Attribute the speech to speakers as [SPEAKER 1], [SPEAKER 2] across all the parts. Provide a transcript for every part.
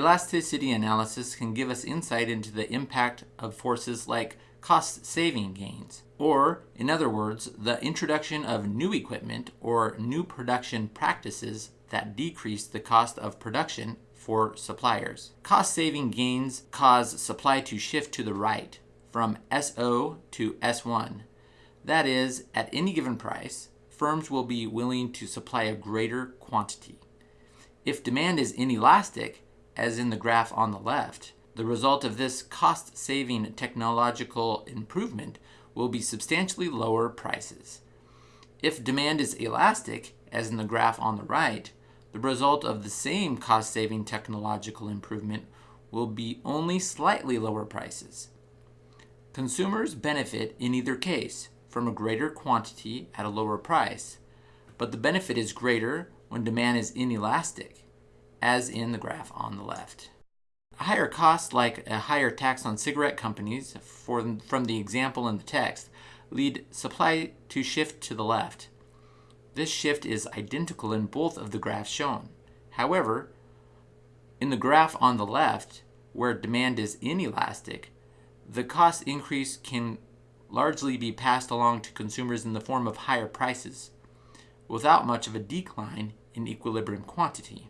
[SPEAKER 1] Elasticity analysis can give us insight into the impact of forces like cost saving gains, or, in other words, the introduction of new equipment or new production practices that decrease the cost of production for suppliers. Cost saving gains cause supply to shift to the right from SO to S1. That is, at any given price, firms will be willing to supply a greater quantity. If demand is inelastic, as in the graph on the left, the result of this cost-saving technological improvement will be substantially lower prices. If demand is elastic, as in the graph on the right, the result of the same cost-saving technological improvement will be only slightly lower prices. Consumers benefit in either case from a greater quantity at a lower price, but the benefit is greater when demand is inelastic, as in the graph on the left. A higher cost, like a higher tax on cigarette companies, for, from the example in the text, lead supply to shift to the left. This shift is identical in both of the graphs shown. However, in the graph on the left, where demand is inelastic, the cost increase can largely be passed along to consumers in the form of higher prices, without much of a decline in equilibrium quantity.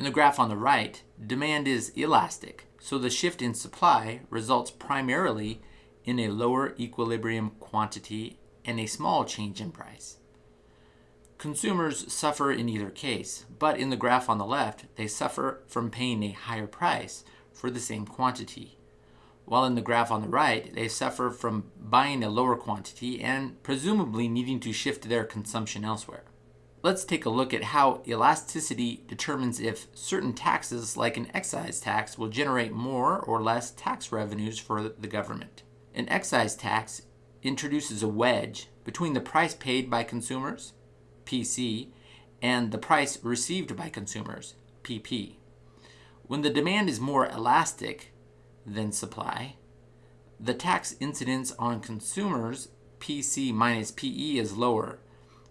[SPEAKER 1] In the graph on the right, demand is elastic, so the shift in supply results primarily in a lower equilibrium quantity and a small change in price. Consumers suffer in either case, but in the graph on the left, they suffer from paying a higher price for the same quantity, while in the graph on the right, they suffer from buying a lower quantity and presumably needing to shift their consumption elsewhere. Let's take a look at how elasticity determines if certain taxes, like an excise tax, will generate more or less tax revenues for the government. An excise tax introduces a wedge between the price paid by consumers PC, and the price received by consumers, PP. When the demand is more elastic than supply, the tax incidence on consumers, PC minus PE, is lower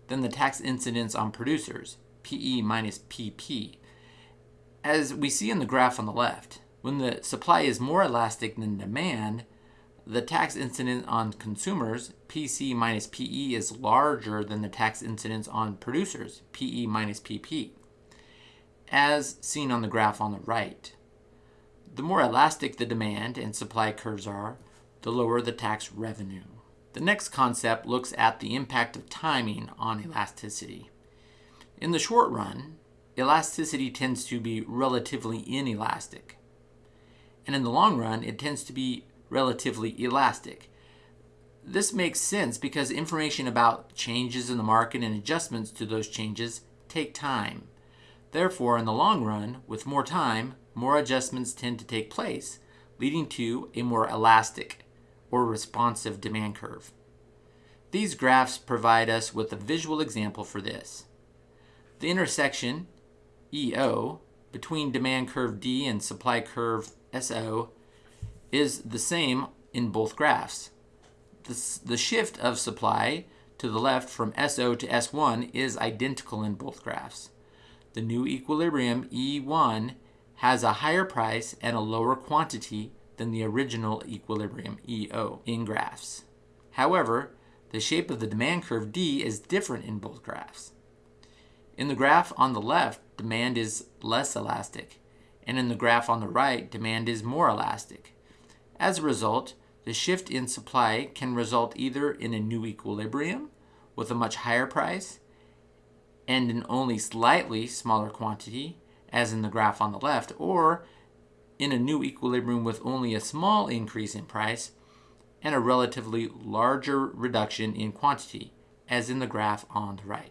[SPEAKER 1] than the tax incidence on producers, PE minus PP. As we see in the graph on the left, when the supply is more elastic than demand, the tax incidence on consumers, PC minus PE, is larger than the tax incidence on producers, PE minus PP, as seen on the graph on the right. The more elastic the demand and supply curves are, the lower the tax revenue. The next concept looks at the impact of timing on elasticity. In the short run, elasticity tends to be relatively inelastic. And in the long run, it tends to be relatively elastic. This makes sense because information about changes in the market and adjustments to those changes take time. Therefore, in the long run, with more time, more adjustments tend to take place, leading to a more elastic or responsive demand curve. These graphs provide us with a visual example for this. The intersection, EO, between demand curve D and supply curve SO is the same in both graphs. The, the shift of supply to the left from SO to S1 is identical in both graphs. The new equilibrium, E1, has a higher price and a lower quantity than the original equilibrium, EO, in graphs. However, the shape of the demand curve D is different in both graphs. In the graph on the left, demand is less elastic, and in the graph on the right, demand is more elastic. As a result, the shift in supply can result either in a new equilibrium with a much higher price and an only slightly smaller quantity, as in the graph on the left, or in a new equilibrium with only a small increase in price and a relatively larger reduction in quantity, as in the graph on the right.